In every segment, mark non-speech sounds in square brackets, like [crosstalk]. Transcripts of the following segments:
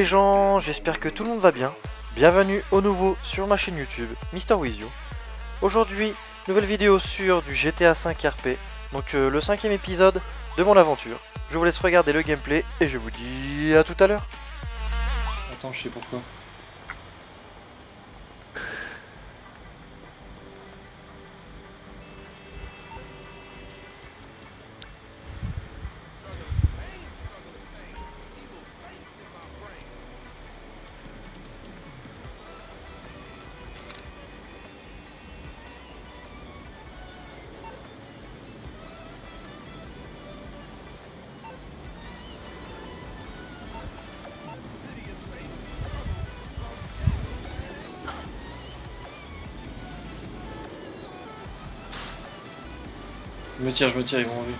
les gens, j'espère que tout le monde va bien. Bienvenue au nouveau sur ma chaîne YouTube, Mister Wizio. Aujourd'hui, nouvelle vidéo sur du GTA 5 RP, donc euh, le cinquième épisode de mon aventure. Je vous laisse regarder le gameplay et je vous dis à tout à l'heure. Attends, je sais pourquoi. Je me tire, je me tire, ils m'ont vu.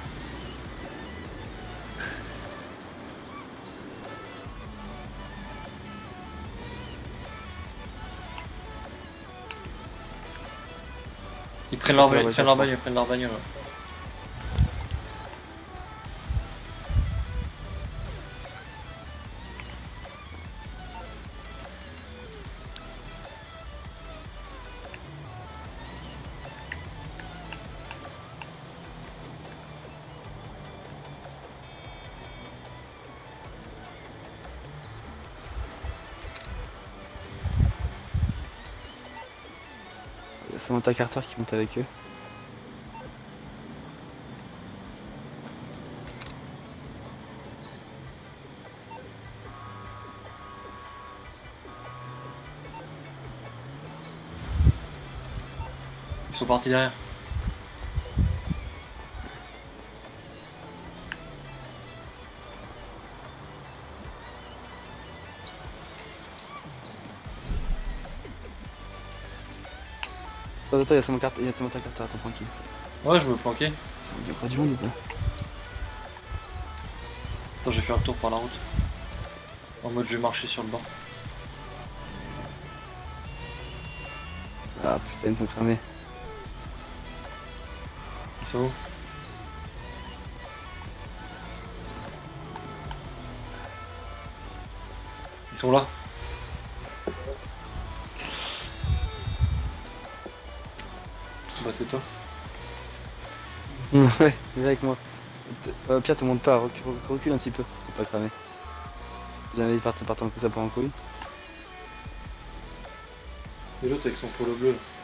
Ils prennent leur bagnole, ils prennent leur bagnole, ils prennent leur bagnole. Samantha Carter qui monte avec eux. Ils sont partis derrière. Attends, attends, il y a Samantha Carter, il y a Samantha Carter, attends tranquille. Ouais, je me planquais. Il y a pas du monde ou pas Attends, je vais faire un tour par la route. En mode je vais marcher sur le banc. Ah putain, ils sont cramés. Ils sont où? Ils sont là. C'est toi. [laughs] ouais, viens avec moi. Euh, Pierre, te monte pas, recule, recule un petit peu, c'est pas cramé. Jamais il part, part en coup, ça part en couille. Et l'autre avec son polo bleu. là.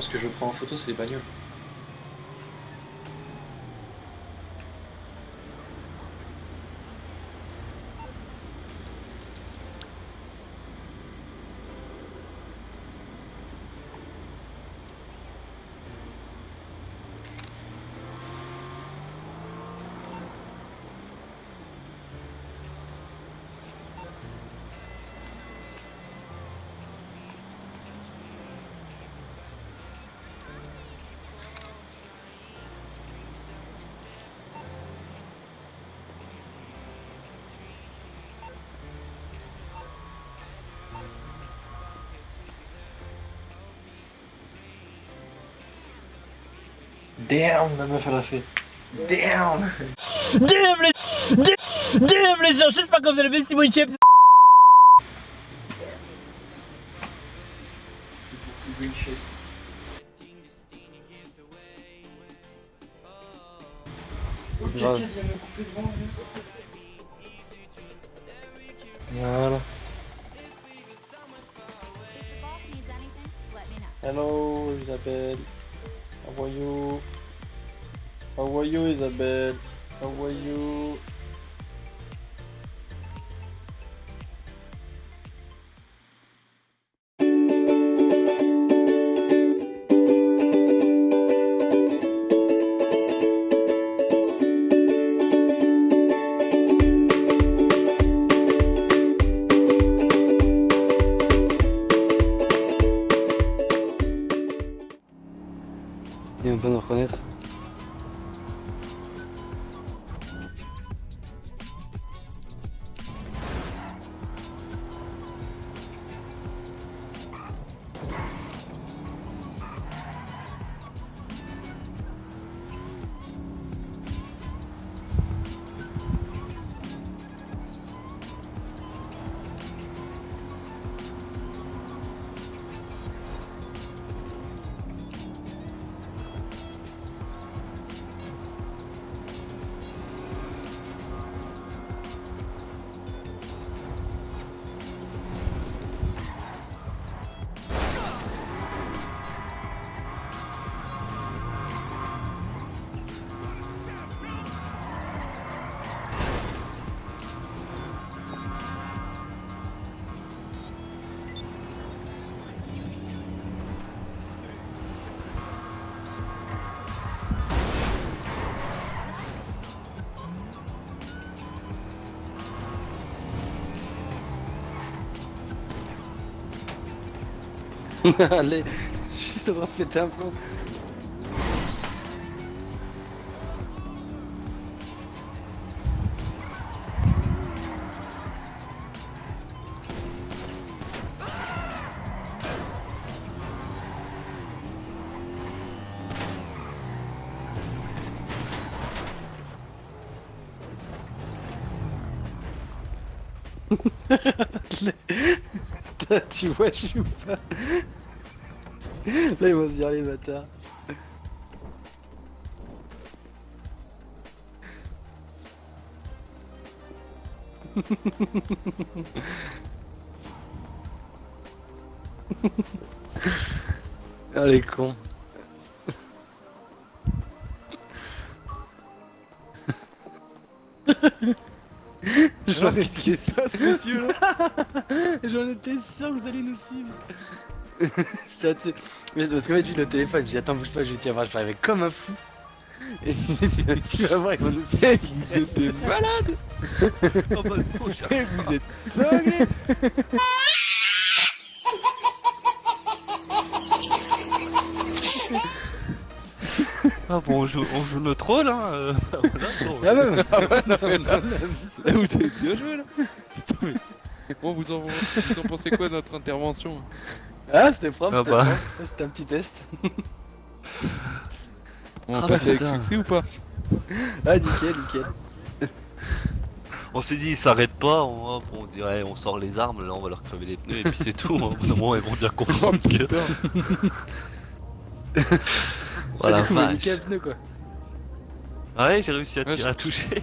Ce que je prends en photo c'est les bagnoles. Damn la meuf elle a fait. Damn Damn les... Damn, damn les gens, j'espère que vous allez bien, c'est mon chips. Voilà. If the boss needs How are you? How are you Isabelle? How are you? [laughs] Allez, je suis en train de péter un plomb. [laughs] Tu vois, je suis pas. [laughs] Là, ils vont se dire les bâtards. [laughs] Ah, les cons. [laughs] J'en Qu'est-ce qui se passe, monsieur là? J'en étais sûr que vous allez nous suivre. [laughs] Parce qu'en fait, j'ai le téléphone, j'ai dit attends, bouge pas, je vais tiens, je vais arriver comme un fou. Et tu vas voir, ils vont nous. Vous êtes des malades Eh, Vous êtes cinglés [laughs] Ah bon, on joue, on joue le troll, hein. euh, [laughs] voilà, bon, Ah ouais, Ah ouais, non mais là, là, vous avez bien joué là Putain mais... Bon, vous en, vous en pensez quoi de notre intervention? Ah, c'était propre, Ah c'était bah. C'était un petit test. [laughs] On va Ah, passer avec putain. succès ou pas? Ah, nickel, nickel. [laughs] On s'est dit, ils s'arrêtent pas, on, hop, on dirait, on sort les armes, là on va leur crever les pneus et puis c'est tout. hein. Au bout d'un moment, ils vont bien comprendre que. Putain [laughs] Voilà, Ah, du coup, vache. nickel pneu quoi. Ouais, j'ai réussi à, Ouais, tirer- à toucher.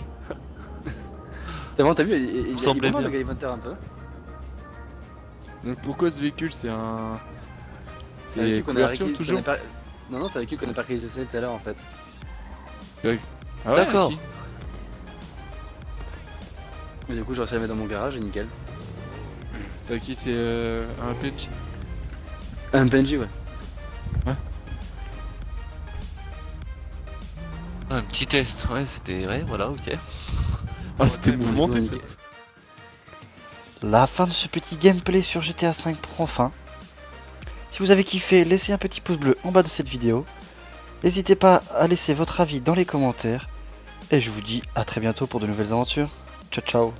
C'est bon, t'as vu, il, il, il, est bien. le Galivanter un peu. Donc pourquoi ce véhicule c'est un... C'est couverture réquis- toujours pas- Non, non, c'est avec lui qu'on a pas réalisé tout à l'heure en fait. Ah ouais, D'accord. qui Mais du coup, j'ai réussi à le mettre dans mon garage et nickel. C'est avec qui c'est euh, un PNJ Un Benji, ouais. Un petit test, ouais, c'était. Ouais, voilà, ok. Ah c'était Ouais, mouvementé nickel. ça La fin de ce petit gameplay sur GTA V prend fin. Si vous avez kiffé, laissez un petit pouce bleu en bas de cette vidéo. N'hésitez pas à laisser votre avis dans les commentaires. Et je vous dis à très bientôt pour de nouvelles aventures. Ciao ciao